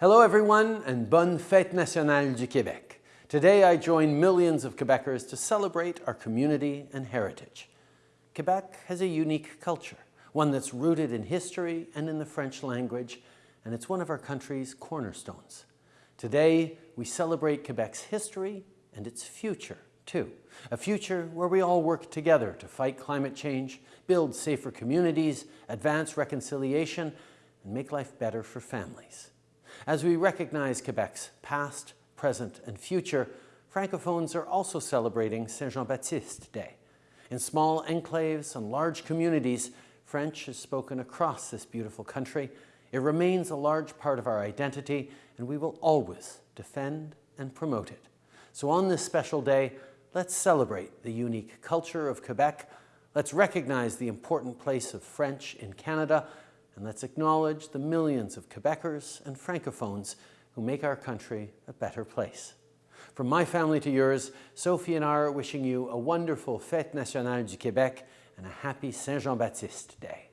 Hello everyone and bonne fête nationale du Québec. Today I join millions of Quebecers to celebrate our community and heritage. Quebec has a unique culture, one that's rooted in history and in the French language, and it's one of our country's cornerstones. Today we celebrate Quebec's history and its future too. A future where we all work together to fight climate change, build safer communities, advance reconciliation, and make life better for families. As we recognize Quebec's past, present, and future, Francophones are also celebrating Saint-Jean-Baptiste Day. In small enclaves and large communities, French is spoken across this beautiful country. It remains a large part of our identity, and we will always defend and promote it. So on this special day, let's celebrate the unique culture of Quebec. Let's recognize the important place of French in Canada and let's acknowledge the millions of Quebecers and Francophones who make our country a better place. From my family to yours, Sophie and I are wishing you a wonderful Fête Nationale du Québec and a happy Saint-Jean-Baptiste Day.